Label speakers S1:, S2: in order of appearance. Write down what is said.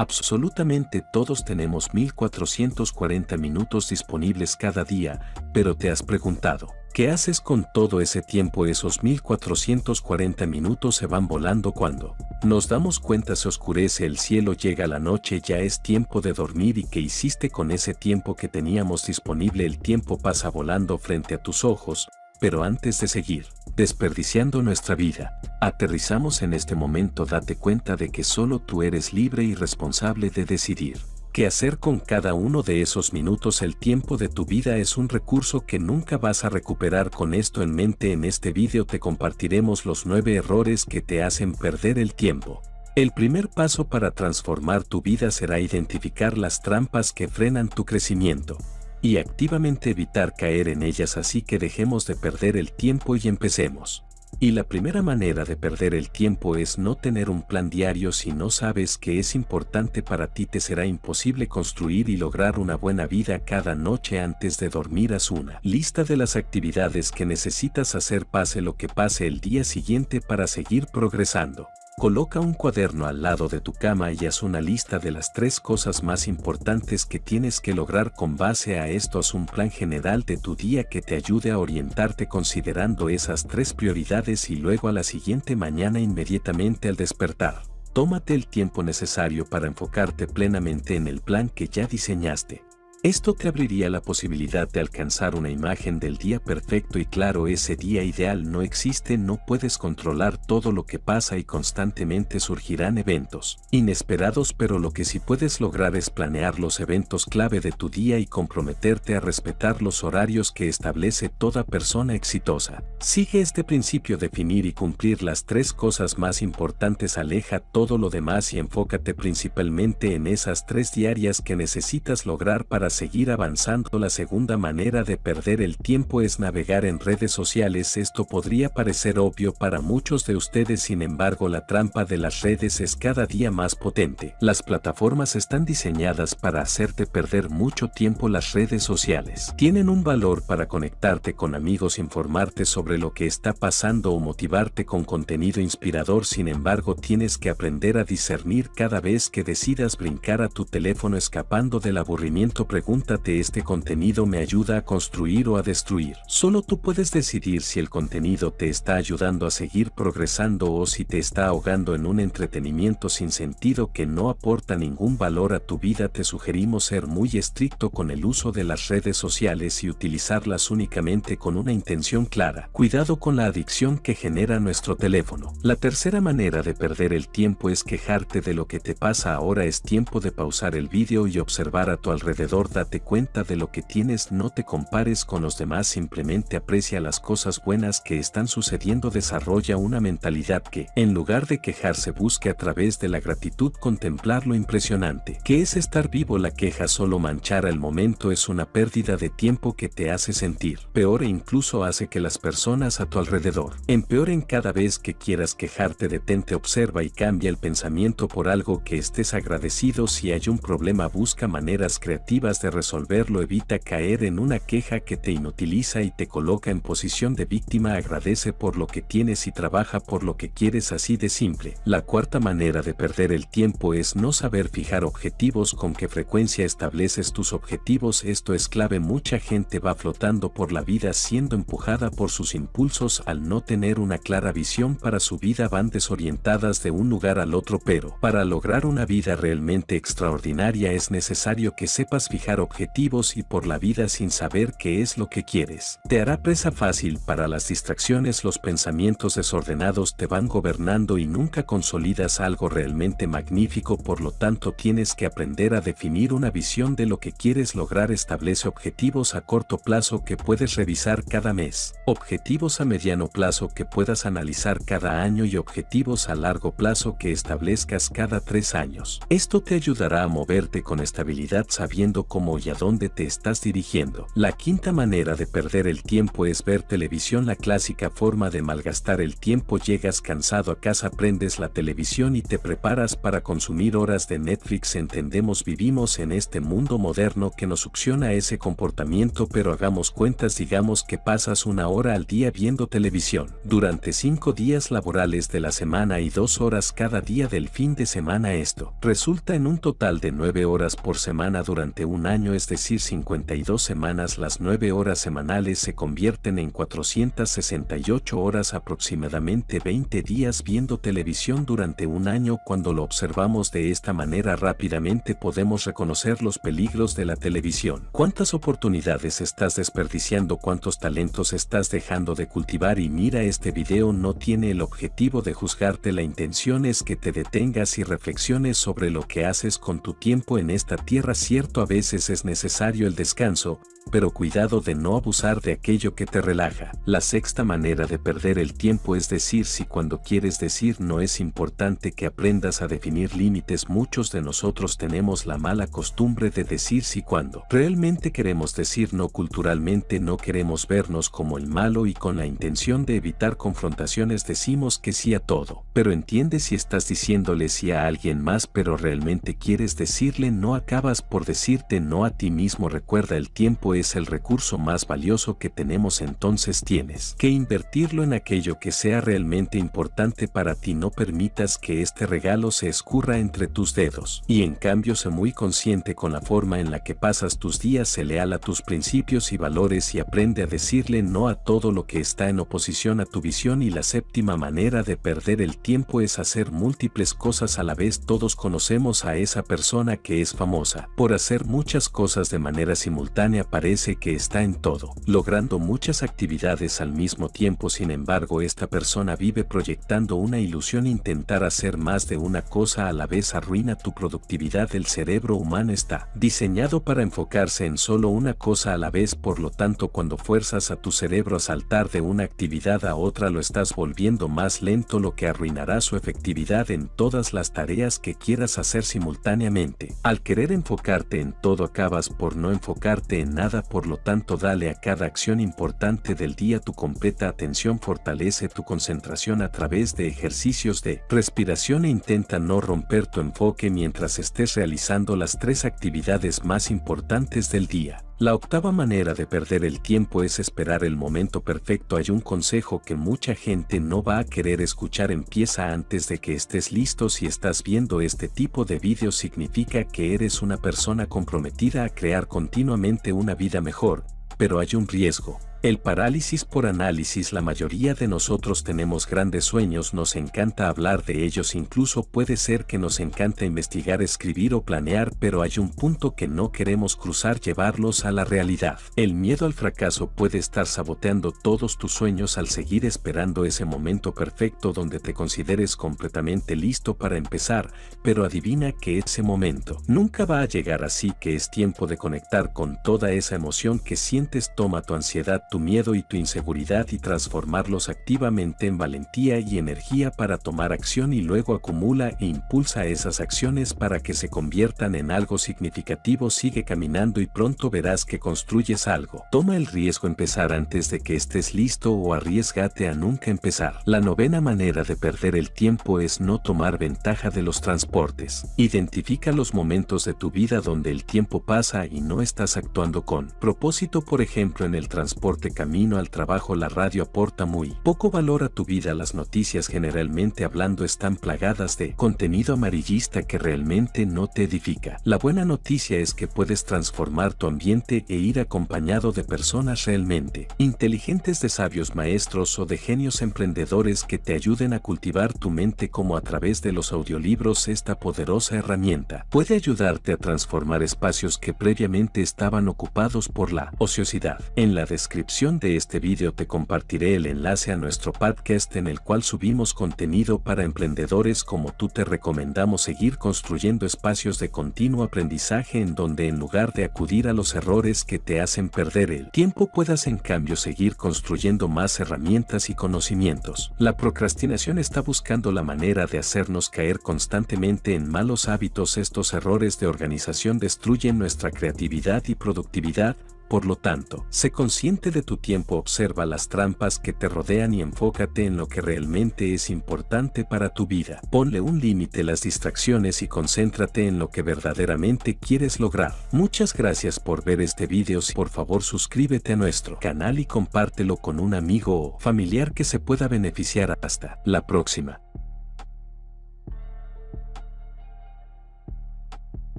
S1: Absolutamente todos tenemos 1440 minutos disponibles cada día, pero te has preguntado, ¿qué haces con todo ese tiempo? Esos 1440 minutos se van volando cuando nos damos cuenta se oscurece el cielo, llega la noche, ya es tiempo de dormir y qué hiciste con ese tiempo que teníamos disponible. El tiempo pasa volando frente a tus ojos, pero antes de seguir, desperdiciando nuestra vida, aterrizamos en este momento date cuenta de que solo tú eres libre y responsable de decidir. ¿Qué hacer con cada uno de esos minutos? El tiempo de tu vida es un recurso que nunca vas a recuperar con esto en mente. En este vídeo te compartiremos los 9 errores que te hacen perder el tiempo. El primer paso para transformar tu vida será identificar las trampas que frenan tu crecimiento y activamente evitar caer en ellas así que dejemos de perder el tiempo y empecemos. Y la primera manera de perder el tiempo es no tener un plan diario si no sabes que es importante para ti te será imposible construir y lograr una buena vida cada noche antes de dormir haz una lista de las actividades que necesitas hacer pase lo que pase el día siguiente para seguir progresando. Coloca un cuaderno al lado de tu cama y haz una lista de las tres cosas más importantes que tienes que lograr con base a esto haz un plan general de tu día que te ayude a orientarte considerando esas tres prioridades y luego a la siguiente mañana inmediatamente al despertar. Tómate el tiempo necesario para enfocarte plenamente en el plan que ya diseñaste. Esto te abriría la posibilidad de alcanzar una imagen del día perfecto y claro ese día ideal no existe, no puedes controlar todo lo que pasa y constantemente surgirán eventos inesperados pero lo que sí puedes lograr es planear los eventos clave de tu día y comprometerte a respetar los horarios que establece toda persona exitosa. Sigue este principio definir y cumplir las tres cosas más importantes aleja todo lo demás y enfócate principalmente en esas tres diarias que necesitas lograr para seguir avanzando. La segunda manera de perder el tiempo es navegar en redes sociales. Esto podría parecer obvio para muchos de ustedes, sin embargo la trampa de las redes es cada día más potente. Las plataformas están diseñadas para hacerte perder mucho tiempo. Las redes sociales tienen un valor para conectarte con amigos, informarte sobre lo que está pasando o motivarte con contenido inspirador. Sin embargo, tienes que aprender a discernir cada vez que decidas brincar a tu teléfono escapando del aburrimiento pregúntate este contenido me ayuda a construir o a destruir. Solo tú puedes decidir si el contenido te está ayudando a seguir progresando o si te está ahogando en un entretenimiento sin sentido que no aporta ningún valor a tu vida. Te sugerimos ser muy estricto con el uso de las redes sociales y utilizarlas únicamente con una intención clara. Cuidado con la adicción que genera nuestro teléfono. La tercera manera de perder el tiempo es quejarte de lo que te pasa ahora es tiempo de pausar el vídeo y observar a tu alrededor date cuenta de lo que tienes, no te compares con los demás, simplemente aprecia las cosas buenas que están sucediendo, desarrolla una mentalidad que, en lugar de quejarse, busque a través de la gratitud contemplar lo impresionante. que es estar vivo? La queja solo manchar el momento es una pérdida de tiempo que te hace sentir peor e incluso hace que las personas a tu alrededor empeoren cada vez que quieras quejarte, detente, observa y cambia el pensamiento por algo que estés agradecido. Si hay un problema, busca maneras creativas de resolverlo evita caer en una queja que te inutiliza y te coloca en posición de víctima. Agradece por lo que tienes y trabaja por lo que quieres así de simple. La cuarta manera de perder el tiempo es no saber fijar objetivos con qué frecuencia estableces tus objetivos. Esto es clave. Mucha gente va flotando por la vida siendo empujada por sus impulsos al no tener una clara visión para su vida. Van desorientadas de un lugar al otro pero para lograr una vida realmente extraordinaria es necesario que sepas fijar objetivos y por la vida sin saber qué es lo que quieres. Te hará presa fácil para las distracciones los pensamientos desordenados te van gobernando y nunca consolidas algo realmente magnífico por lo tanto tienes que aprender a definir una visión de lo que quieres lograr establece objetivos a corto plazo que puedes revisar cada mes, objetivos a mediano plazo que puedas analizar cada año y objetivos a largo plazo que establezcas cada tres años. Esto te ayudará a moverte con estabilidad sabiendo cómo y a dónde te estás dirigiendo. La quinta manera de perder el tiempo es ver televisión. La clásica forma de malgastar el tiempo llegas cansado a casa, prendes la televisión y te preparas para consumir horas de Netflix. Entendemos vivimos en este mundo moderno que nos succiona ese comportamiento pero hagamos cuentas digamos que pasas una hora al día viendo televisión. Durante cinco días laborales de la semana y dos horas cada día del fin de semana esto resulta en un total de nueve horas por semana durante un año es decir 52 semanas las nueve horas semanales se convierten en 468 horas aproximadamente 20 días viendo televisión durante un año cuando lo observamos de esta manera rápidamente podemos reconocer los peligros de la televisión. ¿Cuántas oportunidades estás desperdiciando? ¿Cuántos talentos estás dejando de cultivar? Y mira este video no tiene el objetivo de juzgarte la intención es que te detengas y reflexiones sobre lo que haces con tu tiempo en esta tierra cierto a veces es necesario el descanso, pero cuidado de no abusar de aquello que te relaja. La sexta manera de perder el tiempo es decir si cuando quieres decir no es importante que aprendas a definir límites muchos de nosotros tenemos la mala costumbre de decir si cuando realmente queremos decir no culturalmente no queremos vernos como el malo y con la intención de evitar confrontaciones decimos que sí a todo. Pero entiende si estás diciéndole sí a alguien más pero realmente quieres decirle no acabas por decirte no a ti mismo recuerda el tiempo es el recurso más valioso que tenemos entonces tienes que invertirlo en aquello que sea realmente importante para ti. No permitas que este regalo se escurra entre tus dedos y en cambio sé muy consciente con la forma en la que pasas tus días. Se leal a tus principios y valores y aprende a decirle no a todo lo que está en oposición a tu visión. Y la séptima manera de perder el tiempo es hacer múltiples cosas a la vez. Todos conocemos a esa persona que es famosa por hacer muchas cosas de manera simultánea parece que está en todo logrando muchas actividades al mismo tiempo. Sin embargo esta persona vive proyectando una ilusión intentar hacer más de una cosa a la vez arruina tu productividad. El cerebro humano está diseñado para enfocarse en solo una cosa a la vez por lo tanto cuando fuerzas a tu cerebro a saltar de una actividad a otra lo estás volviendo más lento lo que arruinará su efectividad en todas las tareas que quieras hacer simultáneamente. Al querer enfocarte en todo acabas por no enfocarte en nada por lo tanto dale a cada acción importante del día tu completa atención fortalece tu concentración a través de ejercicios de respiración e intenta no romper tu enfoque mientras estés realizando las tres actividades más importantes del día. La octava manera de perder el tiempo es esperar el momento perfecto. Hay un consejo que mucha gente no va a querer escuchar. Empieza antes de que estés listo. Si estás viendo este tipo de vídeos significa que eres una persona comprometida a crear continuamente una vida mejor, pero hay un riesgo. El parálisis por análisis La mayoría de nosotros tenemos grandes sueños, nos encanta hablar de ellos, incluso puede ser que nos encanta investigar, escribir o planear, pero hay un punto que no queremos cruzar, llevarlos a la realidad. El miedo al fracaso puede estar saboteando todos tus sueños al seguir esperando ese momento perfecto donde te consideres completamente listo para empezar, pero adivina que ese momento nunca va a llegar así que es tiempo de conectar con toda esa emoción que sientes, toma tu ansiedad tu miedo y tu inseguridad y transformarlos activamente en valentía y energía para tomar acción y luego acumula e impulsa esas acciones para que se conviertan en algo significativo. Sigue caminando y pronto verás que construyes algo. Toma el riesgo empezar antes de que estés listo o arriesgate a nunca empezar. La novena manera de perder el tiempo es no tomar ventaja de los transportes. Identifica los momentos de tu vida donde el tiempo pasa y no estás actuando con propósito, por ejemplo, en el transporte camino al trabajo la radio aporta muy poco valor a tu vida. Las noticias generalmente hablando están plagadas de contenido amarillista que realmente no te edifica. La buena noticia es que puedes transformar tu ambiente e ir acompañado de personas realmente inteligentes de sabios maestros o de genios emprendedores que te ayuden a cultivar tu mente como a través de los audiolibros esta poderosa herramienta puede ayudarte a transformar espacios que previamente estaban ocupados por la ociosidad. En la descripción descripción de este vídeo te compartiré el enlace a nuestro podcast en el cual subimos contenido para emprendedores como tú te recomendamos seguir construyendo espacios de continuo aprendizaje en donde en lugar de acudir a los errores que te hacen perder el tiempo puedas en cambio seguir construyendo más herramientas y conocimientos. La procrastinación está buscando la manera de hacernos caer constantemente en malos hábitos. Estos errores de organización destruyen nuestra creatividad y productividad, por lo tanto, sé consciente de tu tiempo, observa las trampas que te rodean y enfócate en lo que realmente es importante para tu vida. Ponle un límite a las distracciones y concéntrate en lo que verdaderamente quieres lograr. Muchas gracias por ver este video. Por favor suscríbete a nuestro canal y compártelo con un amigo o familiar que se pueda beneficiar. Hasta la próxima.